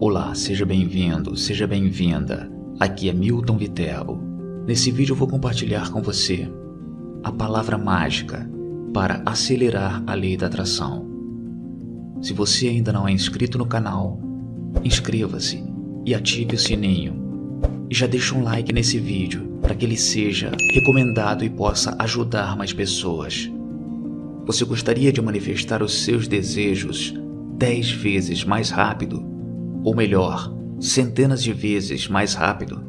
Olá, seja bem-vindo, seja bem-vinda. Aqui é Milton Viterbo. Nesse vídeo vou compartilhar com você a palavra mágica para acelerar a lei da atração. Se você ainda não é inscrito no canal, inscreva-se e ative o sininho. E já deixa um like nesse vídeo para que ele seja recomendado e possa ajudar mais pessoas. Você gostaria de manifestar os seus desejos dez vezes mais rápido? Ou melhor, centenas de vezes mais rápido?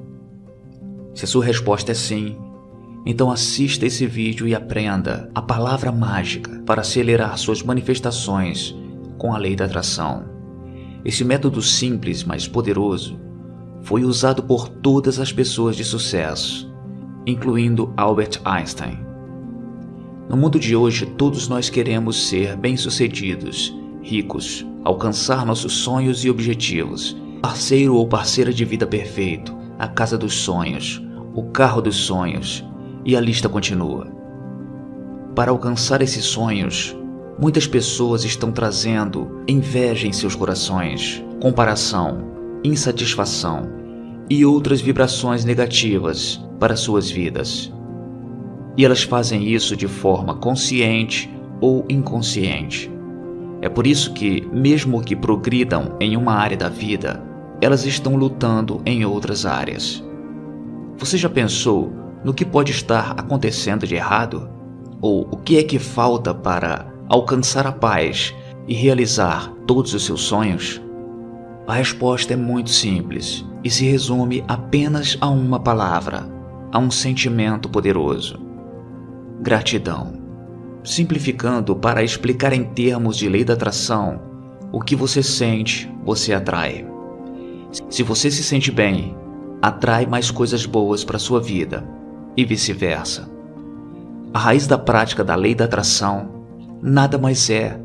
Se a sua resposta é sim, então assista esse vídeo e aprenda a palavra mágica para acelerar suas manifestações com a lei da atração. Esse método simples, mas poderoso, foi usado por todas as pessoas de sucesso, incluindo Albert Einstein. No mundo de hoje, todos nós queremos ser bem-sucedidos, ricos, alcançar nossos sonhos e objetivos, parceiro ou parceira de vida perfeito, a casa dos sonhos, o carro dos sonhos, e a lista continua. Para alcançar esses sonhos, muitas pessoas estão trazendo inveja em seus corações, comparação, insatisfação e outras vibrações negativas para suas vidas. E elas fazem isso de forma consciente ou inconsciente. É por isso que, mesmo que progridam em uma área da vida, elas estão lutando em outras áreas. Você já pensou no que pode estar acontecendo de errado? Ou o que é que falta para alcançar a paz e realizar todos os seus sonhos? A resposta é muito simples e se resume apenas a uma palavra, a um sentimento poderoso: gratidão. Simplificando para explicar em termos de lei da atração, o que você sente, você atrai. Se você se sente bem, atrai mais coisas boas para sua vida e vice-versa. A raiz da prática da lei da atração nada mais é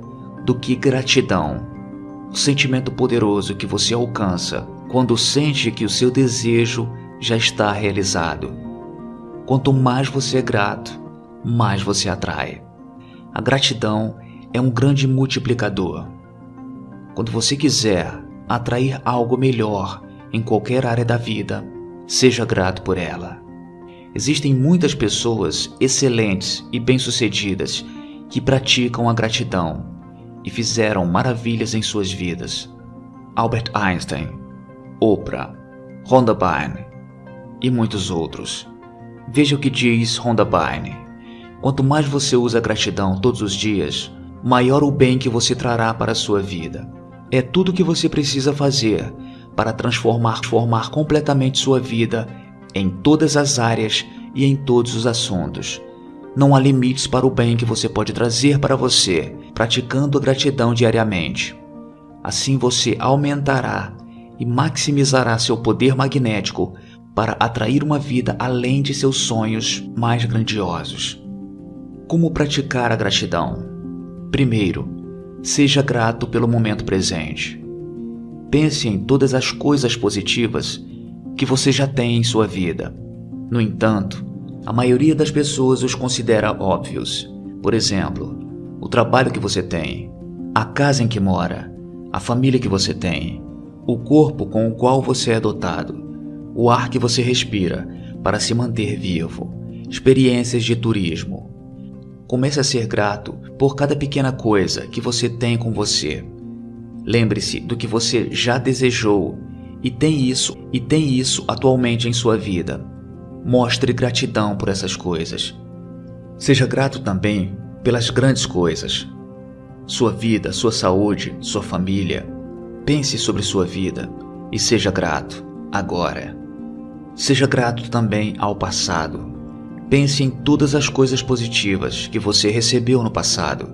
do que gratidão, o sentimento poderoso que você alcança quando sente que o seu desejo já está realizado. Quanto mais você é grato, mais você atrai. A gratidão é um grande multiplicador. Quando você quiser atrair algo melhor em qualquer área da vida, seja grato por ela. Existem muitas pessoas excelentes e bem-sucedidas que praticam a gratidão e fizeram maravilhas em suas vidas. Albert Einstein, Oprah, Rhonda Byrne e muitos outros. Veja o que diz Rhonda Byrne. Quanto mais você usa gratidão todos os dias, maior o bem que você trará para a sua vida. É tudo o que você precisa fazer para transformar, formar completamente sua vida em todas as áreas e em todos os assuntos. Não há limites para o bem que você pode trazer para você, praticando a gratidão diariamente. Assim você aumentará e maximizará seu poder magnético para atrair uma vida além de seus sonhos mais grandiosos. Como praticar a gratidão? Primeiro, seja grato pelo momento presente. Pense em todas as coisas positivas que você já tem em sua vida. No entanto, a maioria das pessoas os considera óbvios. Por exemplo, o trabalho que você tem, a casa em que mora, a família que você tem, o corpo com o qual você é dotado, o ar que você respira para se manter vivo, experiências de turismo. Comece a ser grato por cada pequena coisa que você tem com você Lembre-se do que você já desejou e tem isso e tem isso atualmente em sua vida. Mostre gratidão por essas coisas. Seja grato também pelas grandes coisas. Sua vida, sua saúde, sua família. Pense sobre sua vida e seja grato agora. Seja grato também ao passado. Pense em todas as coisas positivas que você recebeu no passado,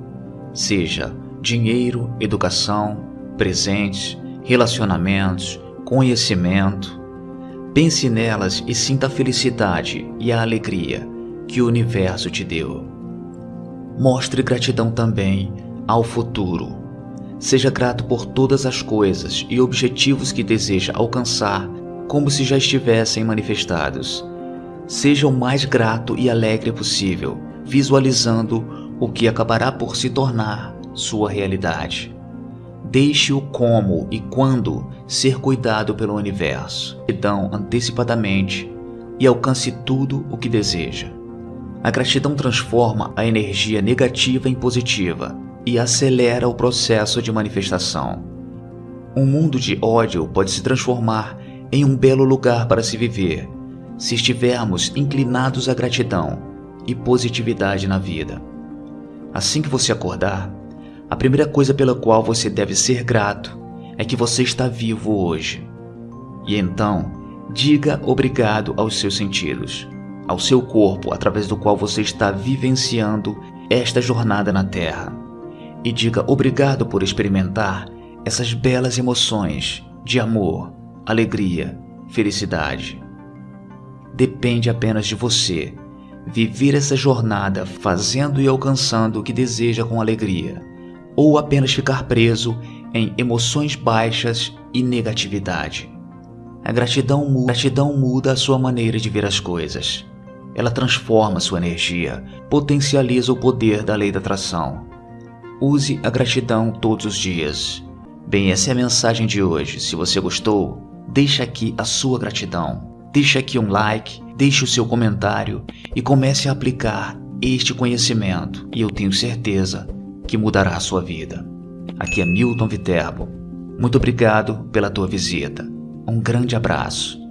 seja dinheiro, educação, presentes, relacionamentos, conhecimento. Pense nelas e sinta a felicidade e a alegria que o universo te deu. Mostre gratidão também ao futuro. Seja grato por todas as coisas e objetivos que deseja alcançar, como se já estivessem manifestados. Seja o mais grato e alegre possível, visualizando o que acabará por se tornar sua realidade. Deixe o como e quando ser cuidado pelo universo. Gratidão antecipadamente e alcance tudo o que deseja. A gratidão transforma a energia negativa em positiva e acelera o processo de manifestação. Um mundo de ódio pode se transformar em um belo lugar para se viver se estivermos inclinados à gratidão e positividade na vida. Assim que você acordar, a primeira coisa pela qual você deve ser grato é que você está vivo hoje. E então, diga obrigado aos seus sentidos, ao seu corpo através do qual você está vivenciando esta jornada na Terra. E diga obrigado por experimentar essas belas emoções de amor, alegria, felicidade. Depende apenas de você viver essa jornada fazendo e alcançando o que deseja com alegria, ou apenas ficar preso em emoções baixas e negatividade. A gratidão, gratidão muda a sua maneira de ver as coisas. Ela transforma sua energia, potencializa o poder da lei da atração. Use a gratidão todos os dias. Bem, essa é a mensagem de hoje. Se você gostou, deixa aqui a sua gratidão. Deixe aqui um like, deixe o seu comentário e comece a aplicar este conhecimento e eu tenho certeza que mudará a sua vida. Aqui é Milton Viterbo. Muito obrigado pela tua visita. Um grande abraço